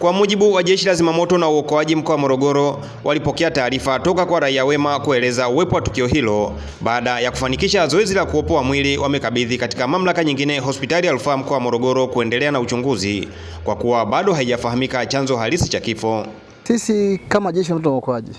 Kwa mujibu wa Jeshi la Zimamoto na Uokoaji mkoa wa Morogoro, walipokea taarifa toka kwa raia wema kueleza uwepo wa tukio hilo. Baada ya kufanikisha zoezi la kuopoa mwili, wamekabidhi katika mamlaka nyingine hospitali ya rufaa mkoa wa Morogoro kuendelea na uchunguzi, kwa kuwa bado haijafahamika chanzo halisi cha kifo. Sisi kama Jeshi la Zimamoto na Uokoaji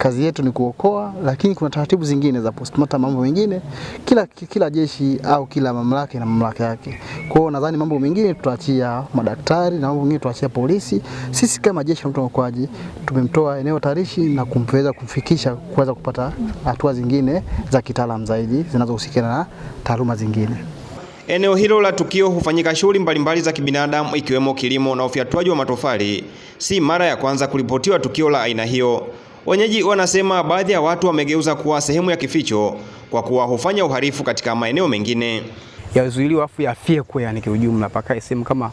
kazi yetu ni kuokoa, lakini kuna taratibu zingine za postmortem, mambo mengine. Kila, kila jeshi au kila mamlaka ina mamlaka yake. Kwa hiyo nadhani mambo mengine tutaachia madaktari na mambo mengine tutaachia polisi. Sisi kama Jeshi la na Uokoaji tumemtoa eneo tarishi na kumweza kumfikisha kuweza kupata hatua zingine za kitaalamu zaidi zinazohusiana na taaluma zingine. Eneo hilo la tukio hufanyika shughuli mbalimbali za kibinadamu ikiwemo kilimo na ufyatuaji wa matofali. Si mara ya kwanza kuripotiwa tukio la aina hiyo. Wenyeji wanasema baadhi ya watu wamegeuza kuwa sehemu ya kificho kwa kuwa hufanya uhalifu katika maeneo mengine. Yazuiliwa afu kwa yani kiujumla, paka sehemu kama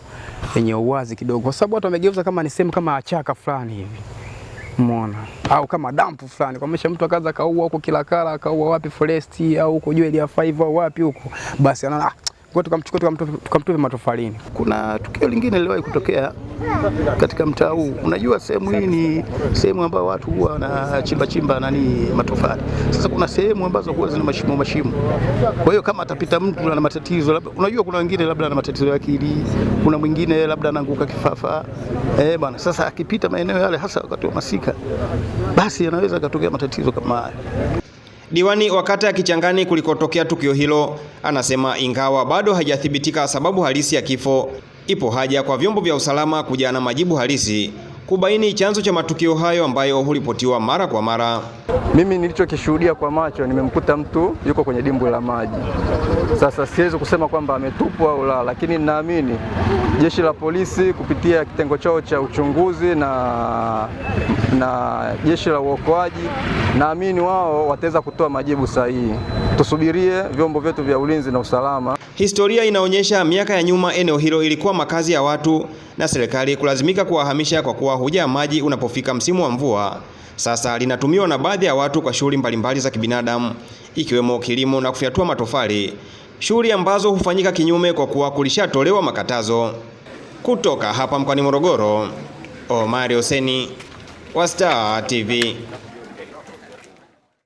yenye uwazi kidogo, kwa sababu watu wamegeuza kama ni sehemu kama achaka fulani hivi, umeona, au kama dampu fulani, kwa maana mtu akaza kaua huko Kilakala, akaua wapi Foresti, au huko Jewel ya 5 au wapi huko, basi anaona kwa tukamchukua tukamtupa matofalini. Kuna tukio lingine liliwahi kutokea katika mtaa huu. Unajua, sehemu hii ni sehemu ambayo watu huwa wanachimba chimba nani matofali. Sasa kuna sehemu ambazo huwa zina mashimo mashimo, kwa hiyo kama atapita mtu ana matatizo labda, unajua kuna wengine labda ana matatizo ya akili, kuna mwingine labda anaanguka kifafa eh bwana. Sasa akipita maeneo yale, hasa wakati wa masika, basi anaweza akatokea matatizo kama haya. Diwani wa kata ya Kichangani kulikotokea tukio hilo anasema ingawa bado hajathibitika sababu halisi ya kifo, ipo haja kwa vyombo vya usalama kuja na majibu halisi kubaini chanzo cha matukio hayo ambayo huripotiwa mara kwa mara. Mimi nilichokishuhudia kwa macho, nimemkuta mtu yuko kwenye dimbwi la maji. Sasa siwezi kusema kwamba ametupwa au la, lakini ninaamini jeshi la polisi kupitia kitengo chao cha uchunguzi na, na jeshi la uokoaji, naamini wao wataweza kutoa majibu sahihi. Tusubirie vyombo vyetu vya ulinzi na usalama. Historia inaonyesha miaka ya nyuma eneo hilo ilikuwa makazi ya watu na serikali kulazimika kuwahamisha kwa kuwa hujaa maji unapofika msimu wa mvua. Sasa linatumiwa na baadhi ya watu kwa shughuli mbalimbali za kibinadamu ikiwemo kilimo na kufyatua matofali, shughuli ambazo hufanyika kinyume kwa kuwa kulishatolewa makatazo. Kutoka hapa mkoani Morogoro, Omari Hoseni wa Star TV.